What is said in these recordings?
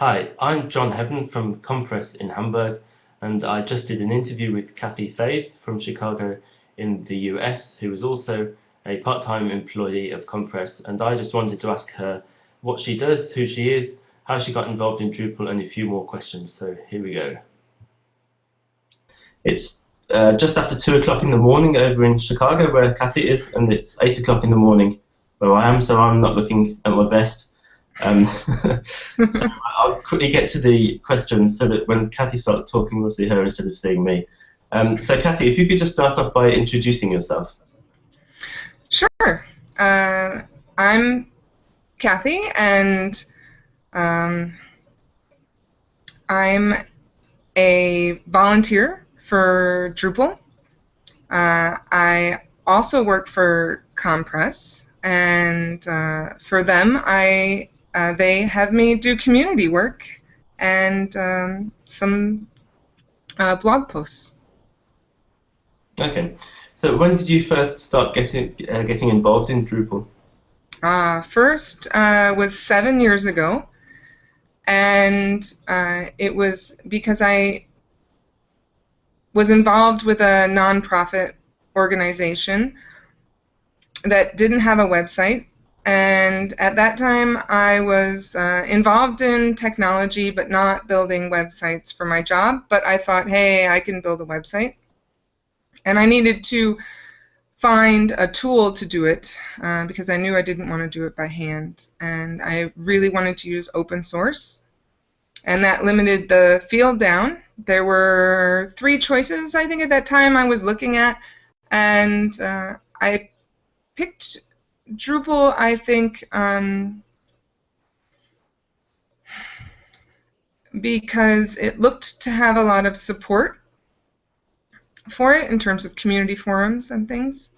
Hi, I'm John Heaven from comm-press in Hamburg, and I just did an interview with Cathy Theys from Chicago in the US, who is also a part-time employee of comm-press, and I just wanted to ask her what she does, who she is, how she got involved in Drupal, and a few more questions. So here we go. It's uh, just after two o'clock in the morning over in Chicago, where Kathy is, and it's eight o'clock in the morning where I am, so I'm not looking at my best. Um, so I'll quickly get to the questions so that when Cathy starts talking, we'll see her instead of seeing me. Um, so Cathy, if you could just start off by introducing yourself. Sure. Uh, I'm Cathy, and um, I'm a volunteer for Drupal. Uh, I also work for comm-press, and uh, for them, I uh, they have me do community work and um, some uh, blog posts. Okay, so when did you first start getting uh, getting involved in Drupal? Uh, first uh, was seven years ago, and uh, it was because I was involved with a nonprofit organization that didn't have a website. And at that time, I was uh, involved in technology, but not building websites for my job. But I thought, hey, I can build a website. And I needed to find a tool to do it uh, because I knew I didn't want to do it by hand. And I really wanted to use open source. And that limited the field down. There were three choices, I think, at that time I was looking at. And uh, I picked Drupal, I think, um, because it looked to have a lot of support for it in terms of community forums and things.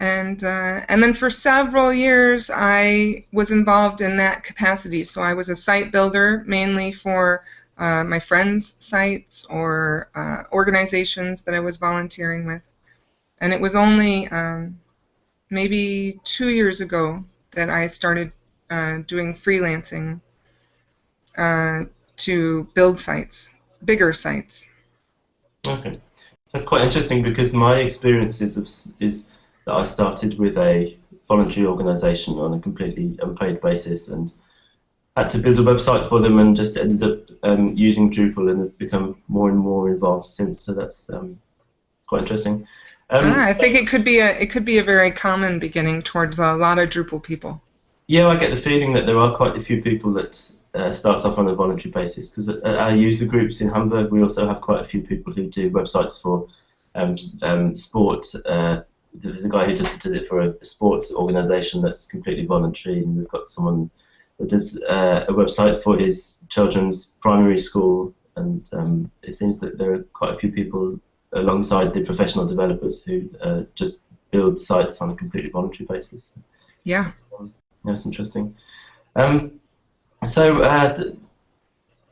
And, uh, and then for several years, I was involved in that capacity. So I was a site builder mainly for uh, my friends' sites or uh, organizations that I was volunteering with. And it was only um, maybe two years ago that I started uh, doing freelancing uh, to build sites, bigger sites. Okay, that's quite interesting because my experience is, is that I started with a voluntary organisation on a completely unpaid basis and had to build a website for them and just ended up um, using Drupal and have become more and more involved since. So that's um, quite interesting. Um, ah, I think it could be a it could be a very common beginning towards a lot of Drupal people. Yeah, I get the feeling that there are quite a few people that uh, start off on a voluntary basis because our user groups in Hamburg, we also have quite a few people who do websites for um, um, sport. Uh, there's a guy who just does it for a sports organisation that's completely voluntary, and we've got someone that does uh, a website for his children's primary school, and um, it seems that there are quite a few people alongside the professional developers who uh, just build sites on a completely voluntary basis. Yeah. That's interesting. Um, so, uh,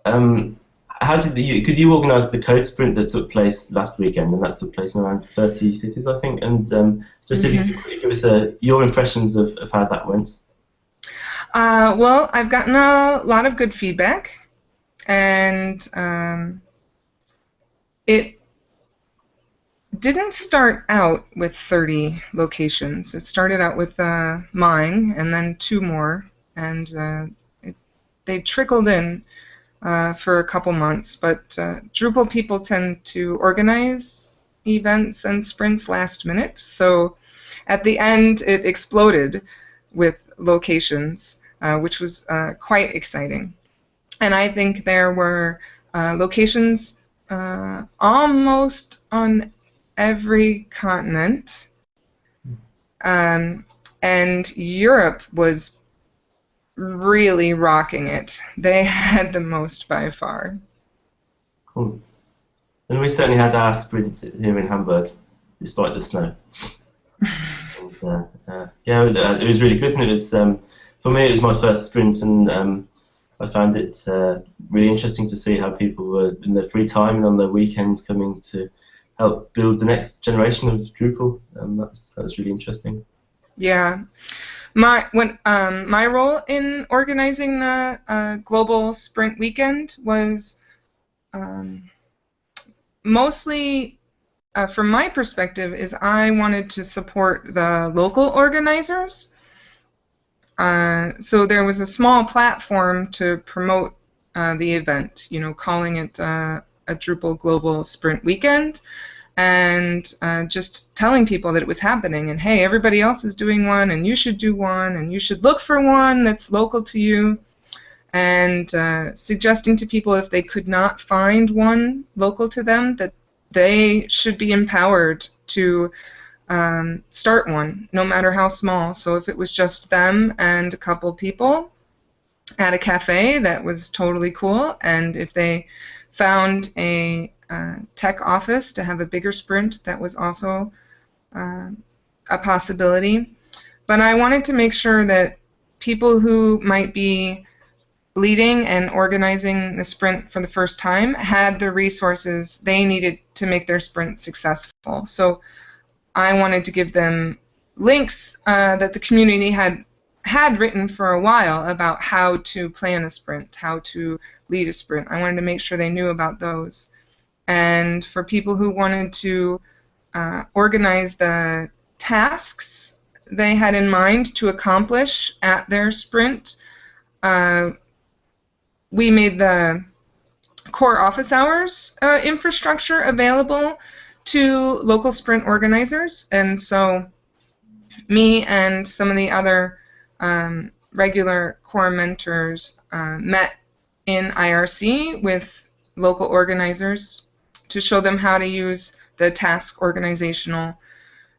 um, how did you, because you organised the code sprint that took place last weekend, and that took place in around 30 cities, I think, and um, just mm -hmm. if you mm-hmm. could give us uh, your impressions of, of how that went. Uh, well, I've gotten a lot of good feedback, and um, it didn't start out with 30 locations. It started out with uh, mine and then two more, and uh, it, they trickled in uh, for a couple months. But uh, Drupal people tend to organize events and sprints last minute, so at the end it exploded with locations, uh, which was uh, quite exciting. And I think there were locations almost on every continent. Um, and Europe was really rocking it. They had the most by far. Cool. And we certainly had our sprint here in Hamburg, despite the snow. and, uh, uh, yeah, it was really good, and it was um, for me. It was my first sprint, and um, I found it uh, really interesting to see how people were in their free time and on their weekends coming to help build the next generation of Drupal. and that's that's really interesting. Yeah. my when um, my role in organizing the uh, global sprint weekend was um, mostly uh, from my perspective is I wanted to support the local organizers. Uh, so there was a small platform to promote uh, the event, you know, calling it uh, a Drupal Global Sprint Weekend and uh, just telling people that it was happening and hey, everybody else is doing one and you should do one and you should look for one that's local to you and uh, suggesting to people if they could not find one local to them that they should be empowered to um, start one, no matter how small. So if it was just them and a couple people at a cafe, that was totally cool. And if they found a uh, tech office to have a bigger sprint, that was also uh, a possibility. But I wanted to make sure that people who might be leading and organizing the sprint for the first time had the resources they needed to make their sprint successful. So I wanted to give them links uh, that the community had had written for a while about how to plan a sprint, how to lead a sprint. I wanted to make sure they knew about those. And for people who wanted to uh, organize the tasks they had in mind to accomplish at their sprint, uh, we made the core office hours uh, infrastructure available to local sprint organizers. And so me and some of the other um, regular core mentors uh, met in IRC with local organizers to show them how to use the task organizational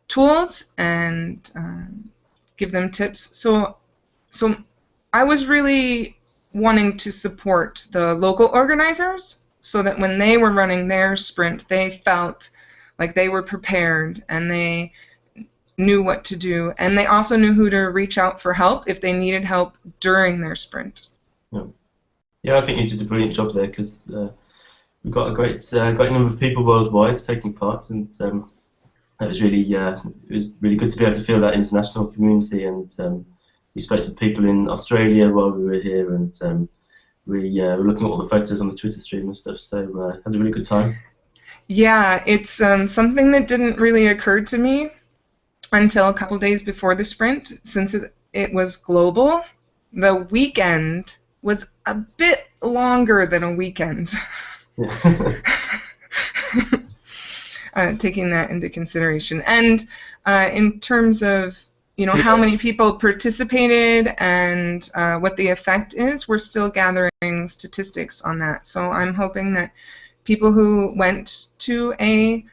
tools and um, give them tips. So, so I was really wanting to support the local organizers so that when they were running their sprint, they felt like they were prepared and they knew what to do. And they also knew who to reach out for help if they needed help during their sprint. Yeah, yeah I think you did a brilliant job there because uh, we've got a great, uh, great number of people worldwide taking part. And um, it was really, uh, it was really good to be able to feel that international community and um, we spoke to people in Australia while we were here, and um, we uh, were looking at all the photos on the Twitter stream and stuff. So uh, had a really good time. Yeah, it's um, something that didn't really occur to me until a couple days before the sprint, since it, it was global. The weekend was a bit longer than a weekend. uh, taking that into consideration, and uh, in terms of you know how many people participated and uh, what the effect is we're still gathering statistics on that so i'm hoping that people who went to a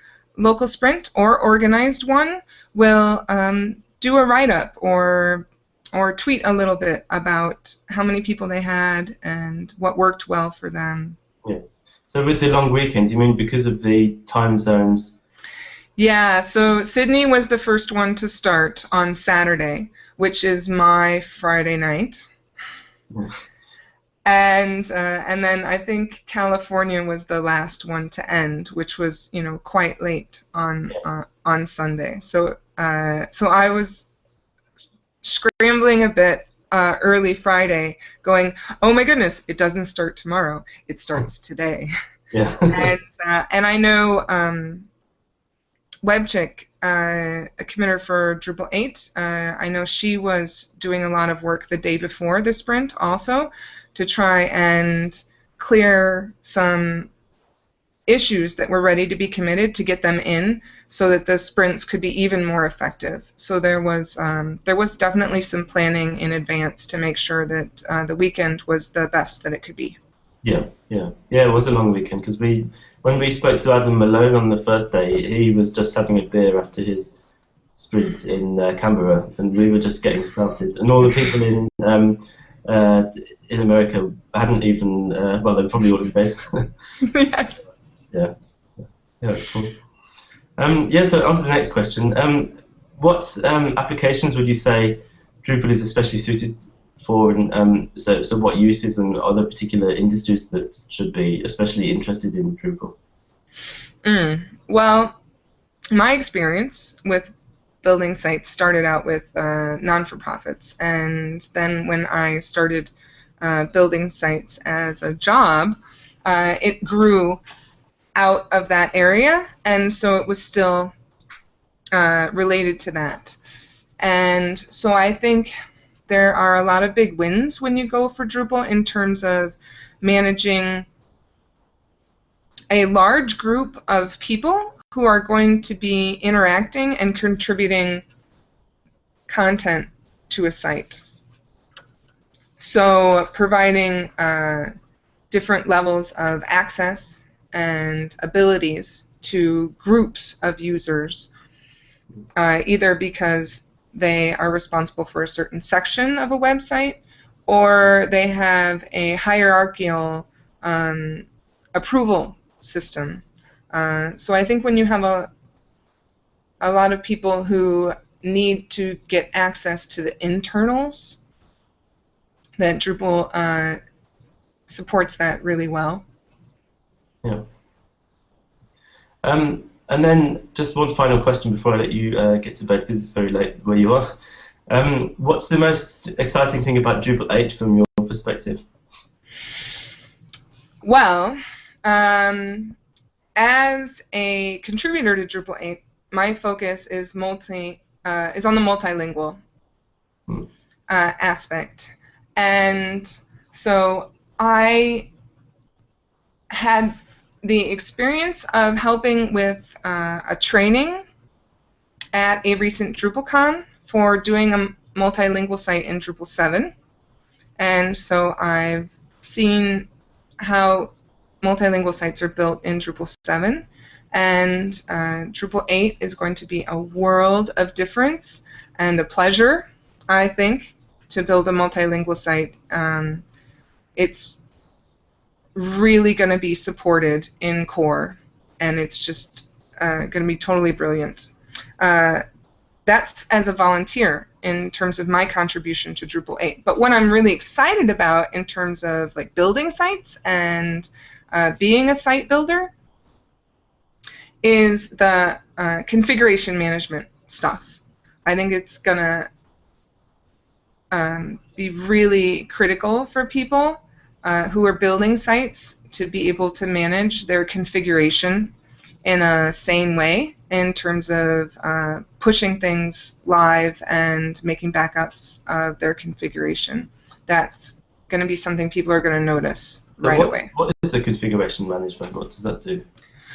local sprint or organized one will um, do a write-up or or tweet a little bit about how many people they had and what worked well for them. Yeah. So with the long weekend you mean because of the time zones? Yeah, so Sydney was the first one to start on Saturday, which is my Friday night. And uh, and then I think California was the last one to end, which was you know quite late on uh, on Sunday. So uh, so I was scrambling a bit uh, early Friday, going, oh my goodness, it doesn't start tomorrow, it starts today. Yeah. and uh, and I know. Um, Webchick, uh, a committer for Drupal 8, uh, I know she was doing a lot of work the day before the sprint also to try and clear some issues that were ready to be committed to get them in so that the sprints could be even more effective. So there was um, there was definitely some planning in advance to make sure that uh, the weekend was the best that it could be. Yeah, yeah, yeah. It was a long weekend because we when we spoke to Adam Malone on the first day, he was just having a beer after his sprint in uh, Canberra, and we were just getting started. And all the people in um, in America hadn't even uh, well, they were probably all in bed. yes. Yeah. Yeah, that's cool. Um, yeah. So on to the next question. Um, what um, applications would you say Drupal is especially suited for, and um, so, so what uses and other particular industries that should be especially interested in Drupal? Mm. Well, my experience with building sites started out with uh, non-for-profits, and then when I started uh, building sites as a job, uh, it grew out of that area, and so it was still uh, related to that. And so I think there are a lot of big wins when you go for Drupal in terms of managing a large group of people who are going to be interacting and contributing content to a site. So providing uh, different levels of access and abilities to groups of users, uh, either because they are responsible for a certain section of a website or they have a hierarchical um, approval system. Uh, so I think when you have a a lot of people who need to get access to the internals, that Drupal uh, supports that really well. Yeah. Um, and then just one final question before I let you uh, get to bed because it's very late where you are. Um, what's the most exciting thing about Drupal 8 from your perspective? Well, um, as a contributor to Drupal 8, my focus is multi uh, is on the multilingual hmm. uh, aspect, and so I had the experience of helping with uh, a training at a recent DrupalCon for doing a multilingual site in Drupal 7. And so I've seen how multilingual sites are built in Drupal 7. And uh, Drupal 8 is going to be a world of difference and a pleasure, I think, to build a multilingual site. Um, it's really going to be supported in core, and it's just uh, going to be totally brilliant. Uh, that's as a volunteer in terms of my contribution to Drupal 8. But what I'm really excited about in terms of like building sites and uh, being a site builder is the uh, configuration management stuff. I think it's going to um, be really critical for people uh, who are building sites to be able to manage their configuration in a sane way in terms of uh, pushing things live and making backups of their configuration. That's going to be something people are going to notice right what, away. What is the configuration management? What does that do?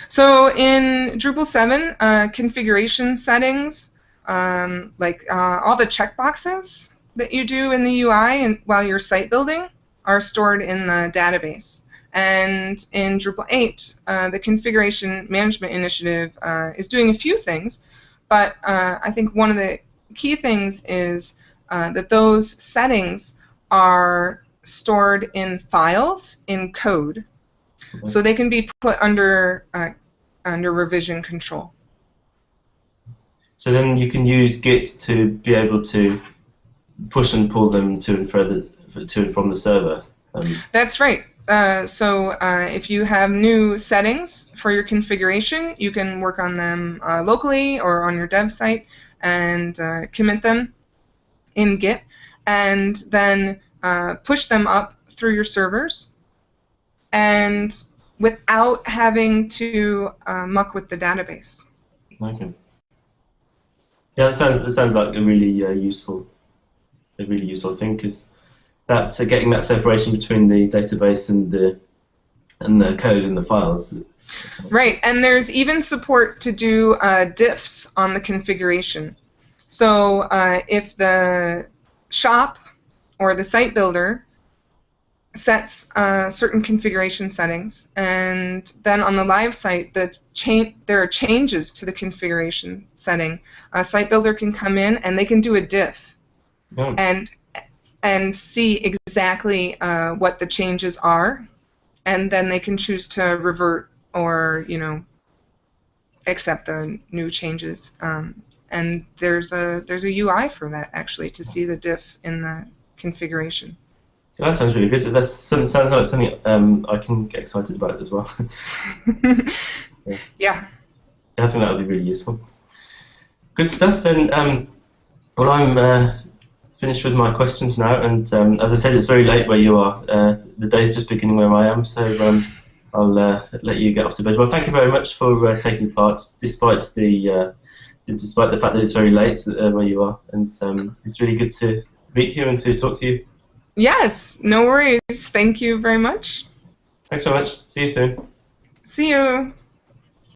So in Drupal 7, uh, configuration settings, um, like uh, all the checkboxes that you do in the UI and while you're site building, are stored in the database. And in Drupal 8, uh, the Configuration Management Initiative uh, is doing a few things, but uh, I think one of the key things is uh, that those settings are stored in files in code, okay. so they can be put under uh, under revision control. So then you can use Git to be able to push and pull them to and further to and from the server. Um, That's right. Uh, so uh, if you have new settings for your configuration, you can work on them uh, locally or on your dev site and uh, commit them in Git, and then uh, push them up through your servers, and without having to uh, muck with the database. Okay. Yeah, that sounds that sounds like a really useful, a really useful thing because that's so getting that separation between the database and the and the code and the files. Right, and there's even support to do uh, diffs on the configuration. So uh, if the shop or the site builder sets uh, certain configuration settings, and then on the live site, the there are changes to the configuration setting. A site builder can come in and they can do a diff, oh. and and see exactly uh, what the changes are, and then they can choose to revert or you know accept the new changes. Um, and there's a there's a UI for that actually to see the diff in the configuration. So that sounds really good. That sounds like something um, I can get excited about as well. yeah. yeah. I think that would be really useful. good stuff. Then, um, well, I'm uh, finished with my questions now, and um, as I said, it's very late where you are. Uh, the day's just beginning where I am, so um, I'll uh, let you get off to bed. Well, thank you very much for uh, taking part, despite the uh, despite the fact that it's very late uh, where you are, and um, it's really good to meet you and to talk to you. Yes, no worries. Thank you very much. Thanks so much. See you soon. See you.